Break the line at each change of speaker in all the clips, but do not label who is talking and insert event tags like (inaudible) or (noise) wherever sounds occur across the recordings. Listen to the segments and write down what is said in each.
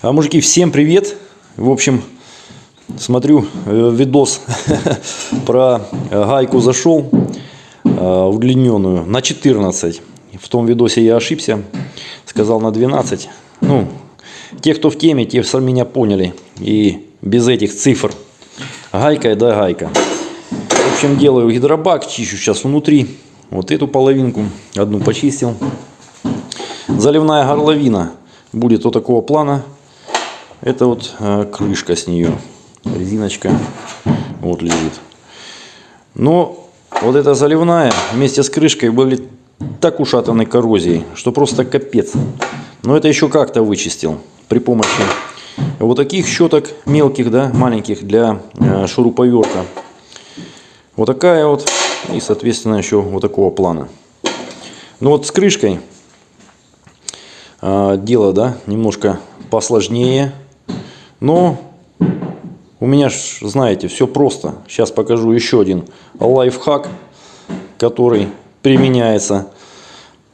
А, мужики, всем привет! В общем, смотрю э, видос (laughs) про э, гайку зашел э, удлиненную на 14. В том видосе я ошибся, сказал на 12. Ну, те, кто в теме, те сами меня поняли. И без этих цифр. Гайка да гайка. В общем, делаю гидробак, чищу сейчас внутри. Вот эту половинку, одну почистил. Заливная горловина будет вот такого плана. Это вот э, крышка с нее. Резиночка вот лежит. Но вот эта заливная вместе с крышкой были так ушатаны коррозией, что просто капец. Но это еще как-то вычистил при помощи вот таких щеток мелких, да, маленьких для э, шуруповерта. Вот такая вот и, соответственно, еще вот такого плана. Ну вот с крышкой э, дело, да, немножко посложнее. Но у меня, ж, знаете, все просто. Сейчас покажу еще один лайфхак, который применяется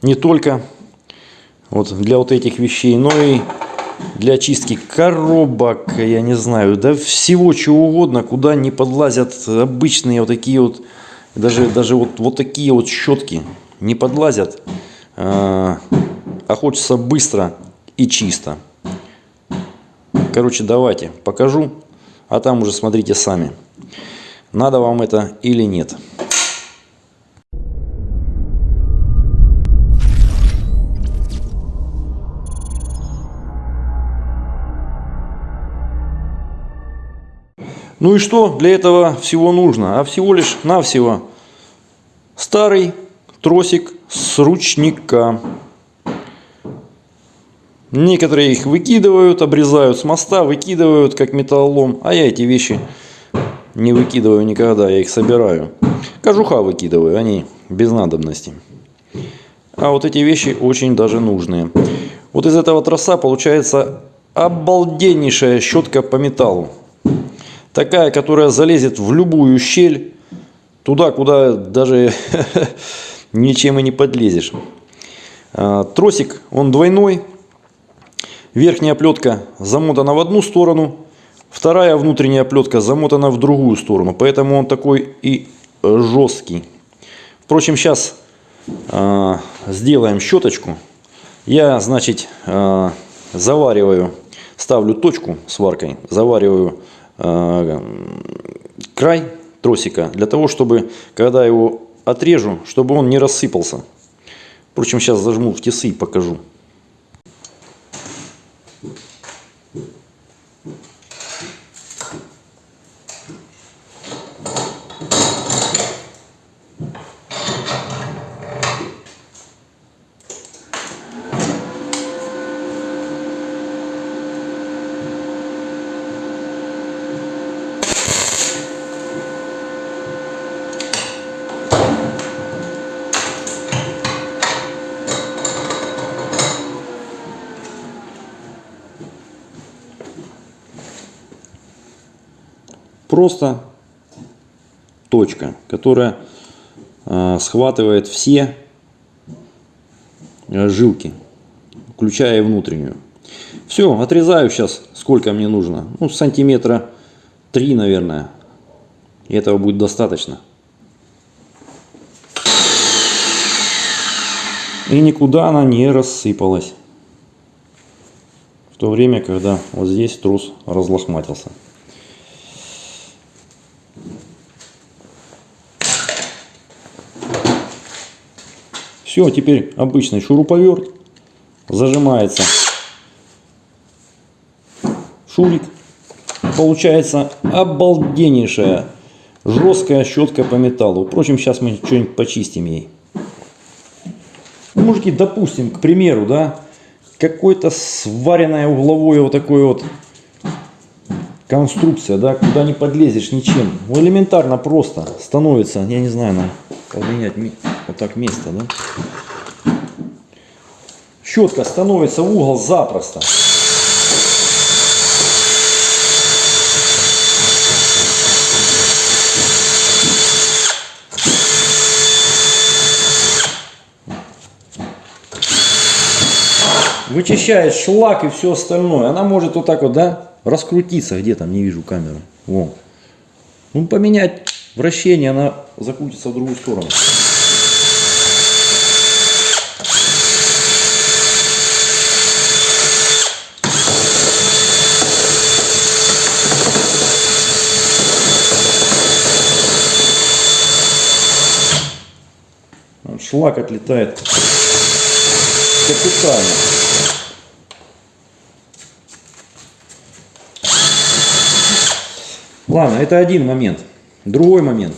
не только вот для вот этих вещей, но и для чистки коробок, я не знаю, да всего чего угодно, куда не подлазят обычные вот такие вот, даже, даже вот, вот такие вот щетки не подлазят, а, а хочется быстро и чисто. Короче, давайте покажу, а там уже смотрите сами. Надо вам это или нет. Ну и что для этого всего нужно? А всего лишь навсего старый тросик с ручника. Некоторые их выкидывают, обрезают с моста, выкидывают как металлолом. А я эти вещи не выкидываю никогда, я их собираю. Кожуха выкидываю, они без надобности. А вот эти вещи очень даже нужные. Вот из этого троса получается обалденнейшая щетка по металлу. Такая, которая залезет в любую щель, туда, куда даже (laughs) ничем и не подлезешь. А, тросик, он двойной, Верхняя оплетка замотана в одну сторону, вторая внутренняя оплетка замотана в другую сторону. Поэтому он такой и жесткий. Впрочем, сейчас э, сделаем щеточку. Я, значит, э, завариваю, ставлю точку сваркой, завариваю э, край тросика для того, чтобы, когда его отрежу, чтобы он не рассыпался. Впрочем, сейчас зажму в тесы и покажу. Thank Просто точка, которая э, схватывает все э, жилки, включая внутреннюю. Все, отрезаю сейчас, сколько мне нужно. Ну, сантиметра 3, наверное. И этого будет достаточно. И никуда она не рассыпалась. В то время, когда вот здесь трус разлохматился. Все, теперь обычный шуруповерт. Зажимается шурик. Получается обалденнейшая жесткая щетка по металлу. Впрочем, сейчас мы что-нибудь почистим ей. Ну, мужики, допустим, к примеру, да, какое-то сваренное угловое вот такое вот конструкция, да, куда не подлезешь ничем. Ну, элементарно просто становится, я не знаю, на поменять вот так место, да? Щетка становится в угол запросто. вычищает шлак и все остальное. Она может вот так вот, да, раскрутиться. Где там, не вижу камеры. Во. Ну, поменять вращение, она закрутится в другую сторону. шлак отлетает капитально. Ладно, это один момент. Другой момент.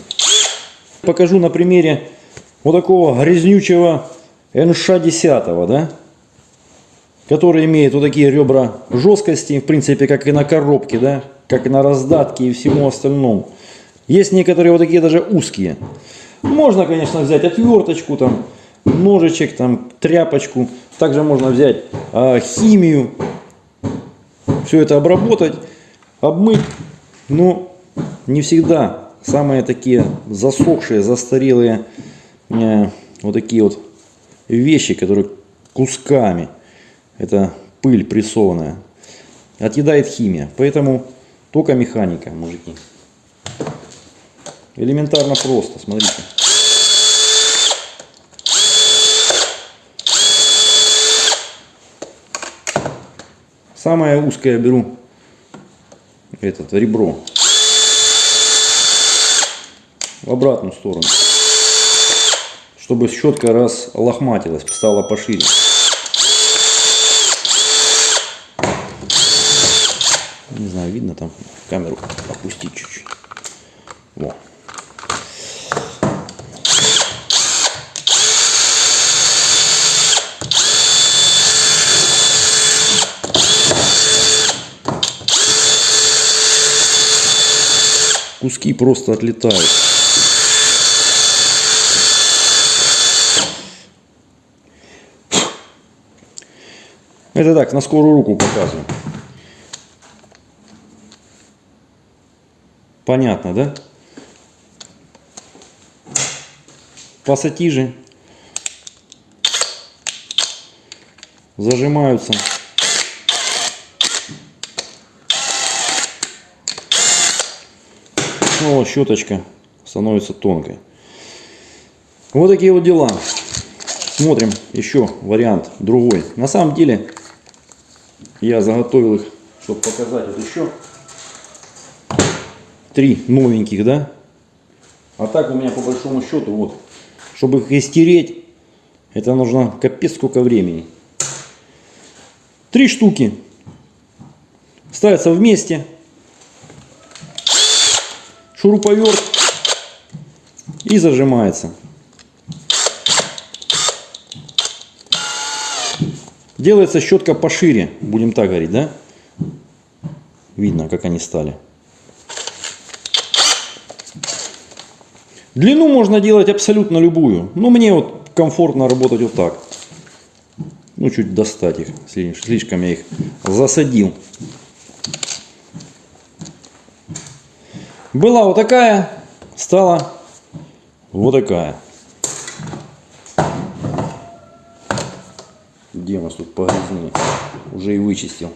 Покажу на примере вот такого грязнючего НШ-10, да? который имеет вот такие ребра жесткости, в принципе, как и на коробке, да? как и на раздатке и всему остальному. Есть некоторые вот такие даже узкие. Можно, конечно, взять отверточку, там, ножичек, там, тряпочку. Также можно взять э, химию, все это обработать, обмыть. Но не всегда самые такие засохшие, застарелые э, вот такие вот вещи, которые кусками, это пыль прессованная, отъедает химия. Поэтому только механика, мужики. Элементарно просто, смотрите. Самое узкое беру этот ребро в обратную сторону, чтобы щетка раз лохматилась, стала пошире. Не знаю, видно там камеру опустить чуть-чуть. Во. куски просто отлетают. Это так, на скорую руку показываю. Понятно, да? Пассатижи зажимаются. снова щеточка становится тонкой. Вот такие вот дела. Смотрим еще вариант другой. На самом деле я заготовил их, чтобы показать вот еще три новеньких, да. А так у меня по большому счету вот, чтобы их истереть, это нужно капец сколько времени. Три штуки ставятся вместе шуруповерт и зажимается. Делается щетка пошире, будем так говорить, да? Видно, как они стали. Длину можно делать абсолютно любую. Но мне вот комфортно работать вот так. Ну, чуть достать их. Слишком я их засадил. Была вот такая, стала вот такая. Где у нас тут погрязнее? Уже и вычистил.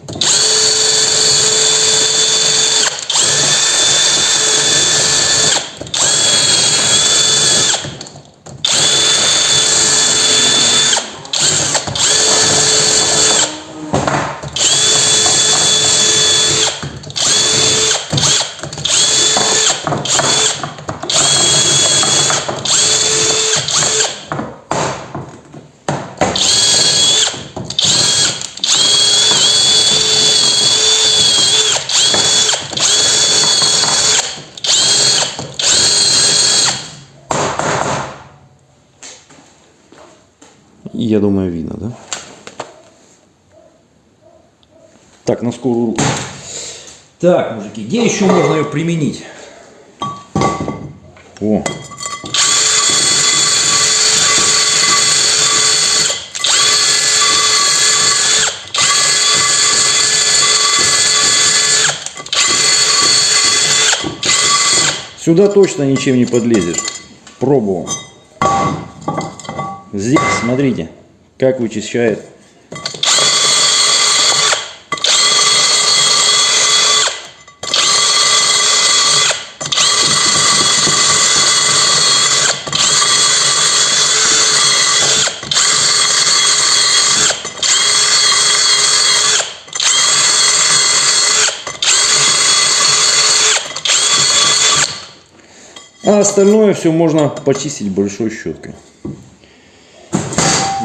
Я думаю, видно, да? Так, на скорую руку. Так, мужики, где еще можно ее применить? О. Сюда точно ничем не подлезешь. Пробовал. Здесь, смотрите, как вычищает. А остальное все можно почистить большой щеткой.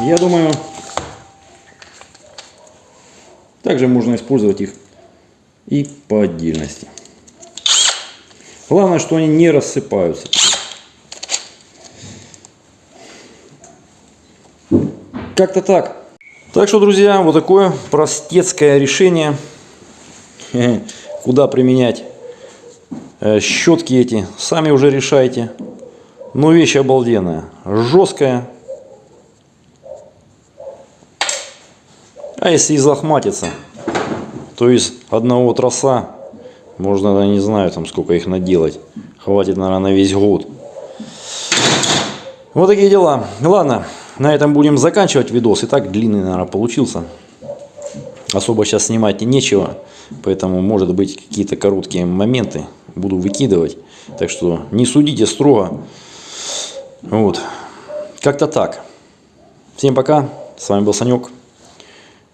Я думаю, также можно использовать их и по отдельности. Главное, что они не рассыпаются. Как-то так. Так что, друзья, вот такое простецкое решение. (laughs) Куда применять э, щетки эти, сами уже решайте. Но вещь обалденная, жесткая. А если излохматиться, то из одного троса можно, не знаю, там сколько их наделать. Хватит, наверное, на весь год. Вот такие дела. Ладно, на этом будем заканчивать видос. И так длинный, наверное, получился. Особо сейчас снимать нечего. Поэтому, может быть, какие-то короткие моменты буду выкидывать. Так что не судите строго. Вот. Как-то так. Всем пока. С вами был Санек.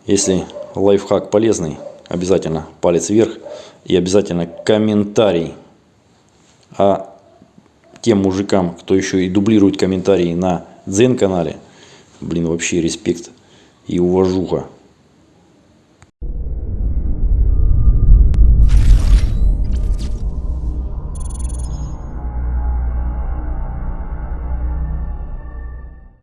Если лайфхак полезный, обязательно палец вверх. И обязательно комментарий. А тем мужикам, кто еще и дублирует комментарии на Дзен канале, блин, вообще респект и уважуха.